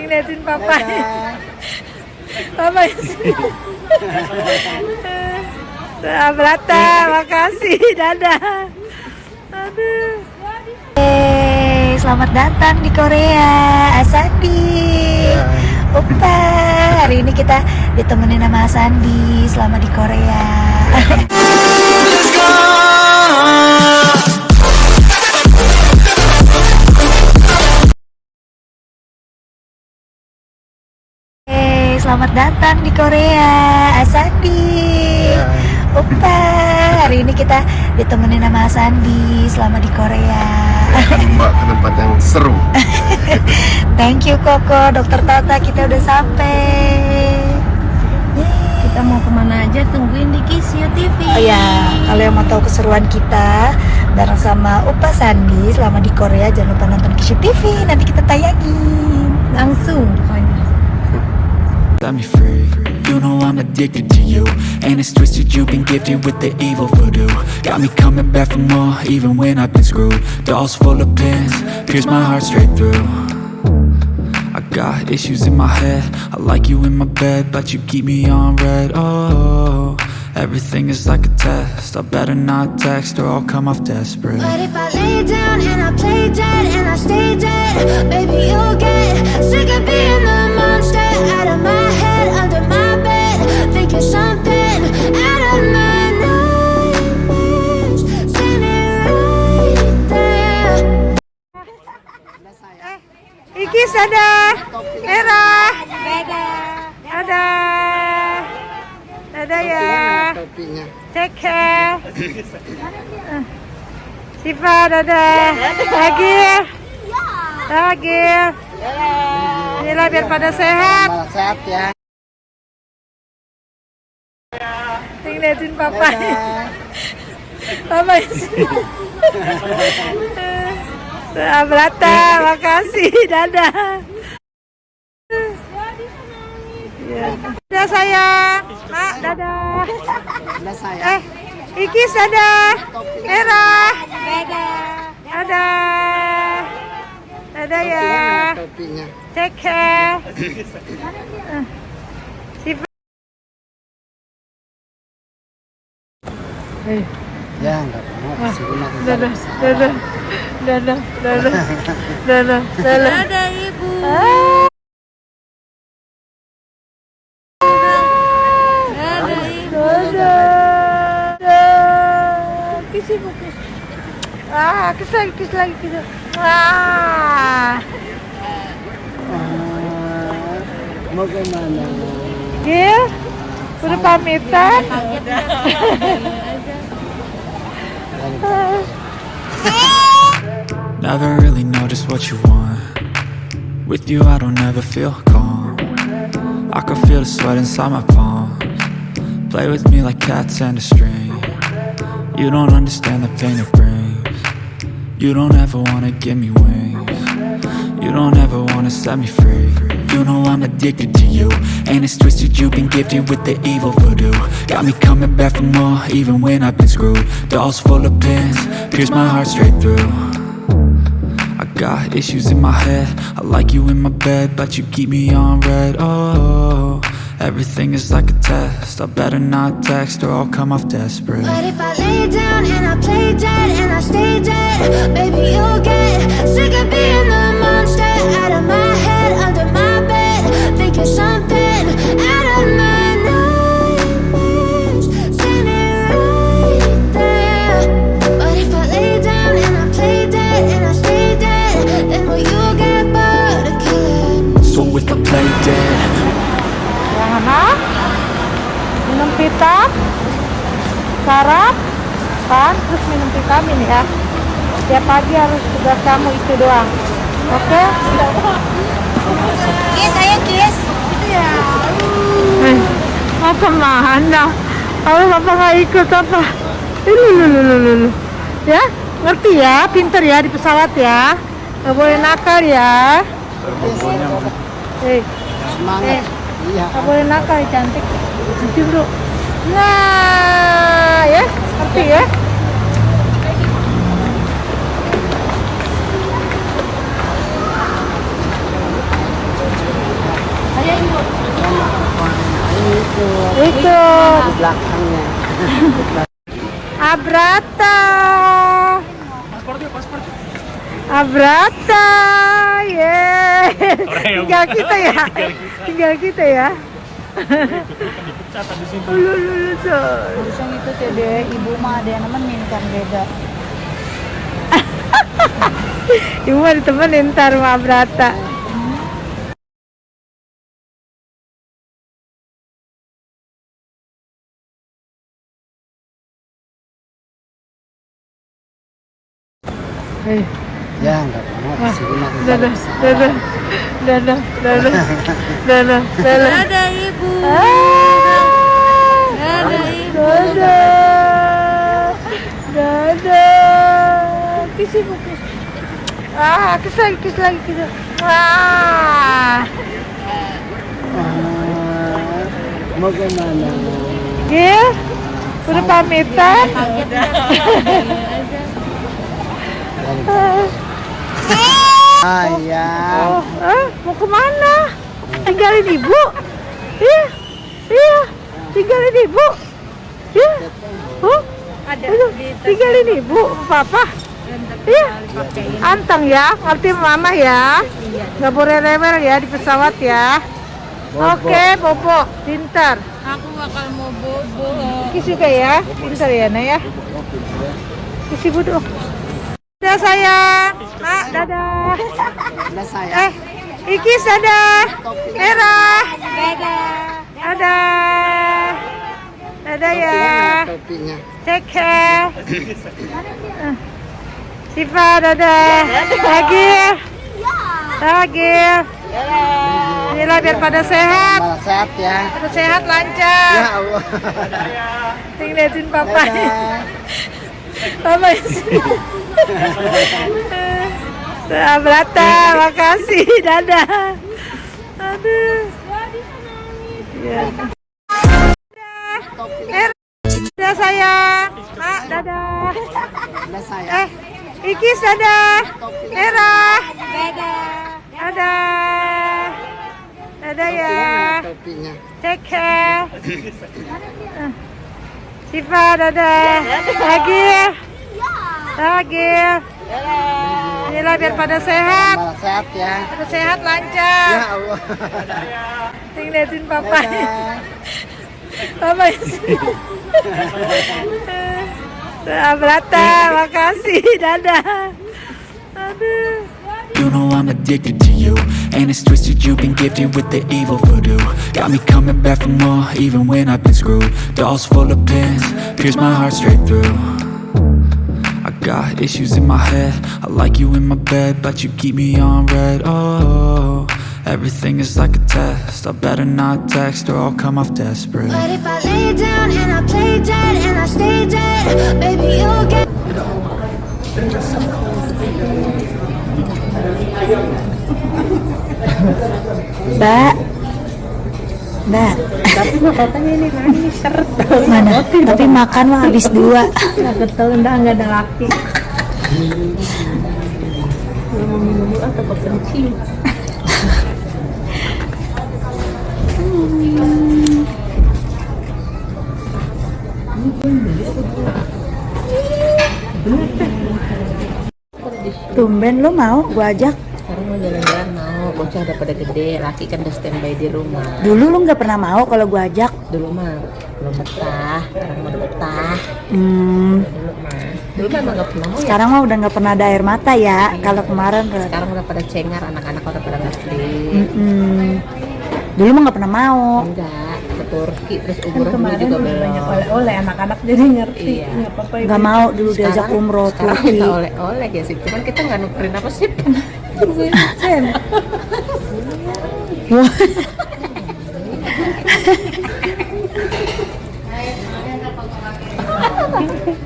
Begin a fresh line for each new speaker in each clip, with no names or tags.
Ngeliatin papa. Papa. Abrata, makasih. Dadah. Aduh. Hey, selamat datang di Korea, Asandi. Opa, hari ini kita ditemenin sama Asandi selama di Korea. Hey, selamat datang di Korea, Asandi. Opa, hari ini kita ditemenin sama Asandi selama di Korea.
Mbak ke tempat yang seru.
Thank you Koko, Dokter Tata kita udah sampai. Yeay.
Kita mau ke mana aja tungguin di Kisio TV.
Oh ya, kalau yang mau tahu keseruan kita bareng sama Upa Sandi selama di Korea jangan lupa nonton Kishu TV. Nanti kita tayangin
langsung.
Set me free. You know I'm addicted to you And it's twisted you've been gifted with the evil voodoo. Got me coming back for more even when I've been screwed. Dolls full of pins, pierce my heart straight through. I got issues in my head I like you in my bed but you keep me on red. Oh, everything is like a test I better not text or I'll come off desperate.
But if I lay down and I play dead and I stay dead, baby, you'll get sick of being the monster out of my
Ikis ada merah. Dadah. Dadah ya. Take care. Siva dadah. Lagi. Lagi. Inilah biar pada sehat.
Sehat ya.
Ngeliatin papa. Papa. Abrata, makasih. Dadah. Ya. Dadah sayang. Mak, dadah.
Udah saya.
Eh, Ikis dadah. Merah. Dadah. Dadah ya.
Topinya.
Take care.
Ya nggak apa-apa. Sirina juga
Dadah, dadah, dadah, dadah, dadah, dadah.
Ada ibu.
Ah.
Ada ibu.
Dadah. Ibu, kiss. Ah, kiss lagi, kiss lagi, kiss. Ah.
Ah, Mau ke mana?
Gil, udah pamitan?
Never really know just what you want. With you I don't ever feel calm. I can feel the sweat inside my palms. Play with me like cats and a string. You don't understand the pain it brings. You don't ever wanna give me wings. You don't ever wanna set me free You know I'm addicted to you. And it's twisted you've been gifted with the evil voodoo. Got me coming back for more even when I've been screwed. Dolls full of pins, pierce my heart straight through. I got issues in my head. I like you in my bed But you keep me on red. Oh, everything is like a test. I better not text or I'll come off desperate.
But if I lay down and I play dead and I stay dead, baby, you'll get sick of being the monster. Out of my
sarap, kan, terus minum vitamin ya. Tiap pagi harus tugas kamu itu doang. Oke?
Kiss, ayo kiss.
Eh, mau ke mana? Kalau bapak nggak ikut apa? Ini lu, lu, lu, lu, lu. Ya, ngerti ya, pinter ya di pesawat ya. Nggak boleh nakal ya. Eh,
Semangat.
Eh.
Iya.
nggak boleh nakal cantik. Cium dulu kita ya? Seperti ya? Itu.
Di belakangnya.
Abrata. Abrata yeah. Ya. Tinggal kita ya. Tinggal kita ya. Lu lu lu coy.
Langsung itu tuh deh, ibu mah ada yang nemenin kan beda.
Ibu mah ditemenin ntar sama Abrata. Eh,
Ya, nggak mau.
Dadah, dadah, dadah, dadah, dadah, dadah.
Ada ibu.
Ah,
Ada ibu.
dadah, dadah. Kiss ibu. Ah, kiss lagi, kiss lagi, kiss. Ah,
Ah, Mau ke mana?
Gil, udah pamitan.
Ayah.
Oh, eh, mau ke mana? Tinggalin ibu? Iya, iya, tinggalin ibu. Iya, oh,
Ada
aduh, tinggalin ibu, papa. Iya, anteng ya, ngerti mama ya. Nggak boleh rewel ya di pesawat ya. Oke, Bobo, pintar.
Aku bakal mau bobo.
Kis juga ya, pintar ya, Nak ya. Kis ibu dong. Dadah sayang, Nak, dadah.
Nah, saya.
Eh, Ikis dadah. Merah. Dadah. Dadah. Dadah ya.
Topinya.
Take care. Siva dadah. Lagi. Lagi. Inilah biar pada sehat.
Malah sehat ya.
Pada sehat
Ya
lancar.
Allah.
Tinggal liatin papa. Abrata, makasih. Dadah. Aduh. Ya. Dadah. Sayang. Nak, dadah. Eh, Ikis dadah. Merah. Dadah. Dadah. Dadah ya. Take care. Siva dadah. Lagi. Lagi. Inilah biar pada sehat.
Sehat ya.
Pada sehat lancar.
Ya Allah.
Tinggal liatin papa. Papa. Abrata, makasih. Dadah. Aduh.
You know I'm addicted to you And it's twisted, you've been gifted with the evil voodoo Got me coming back for more, even when I've been screwed Dolls full of pins, pierce my heart straight through got issues in my head I like you in my bed, but you keep me on red Oh, everything is like a test I better not text or I'll come off desperate
But if I lay down and I play dead and I stay dead, baby, you'll get.
Mbak. Mbak.
Ini lagi seret.
Mana? Tapi makan mah habis dua.
Nggak betul, enggak, enggak ada laki. Mau minum dulu atau kepencing?
Tumben lu mau gua ajak.
Sekarang mau jalan-jalan bocah udah pada gede, laki kan udah standby di rumah.
Dulu lu nggak pernah mau kalau gua ajak.
Dulu mah belum betah, sekarang udah betah.
Hmm,
Dulu mah, dulu mah emang gak pernah mau ya.
sekarang mah udah nggak pernah ada air mata ya. Kalau kemarin.
Sekarang udah pada cengar, anak-anak udah pada ngerti.
Mm-mm. Dulu mah nggak pernah mau.
Enggak, ke Turki terus umroh dulu
Kemarin
juga
udah banyak
belum.
oleh-oleh anak-anak jadi ngerti.
Iya.
Nggak apa-apa.
Nggak mau dulu diajak umroh
Sekarang
Turki.
oleh-oleh ya sih, cuman kita nggak nukerin apa sih?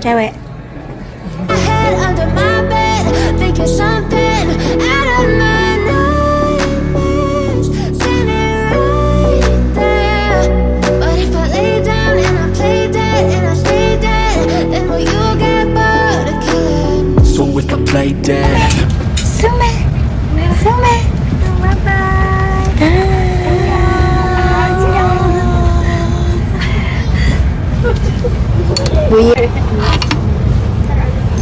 Cewek. Bu.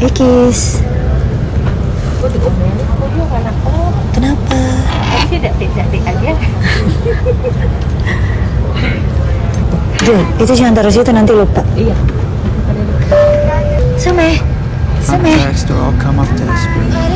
Ikis. Kenapa? Jul, itu jangan taruh situ nanti lupa.
Iya.
Same.
I'm
Same.
text or I'll come off desperate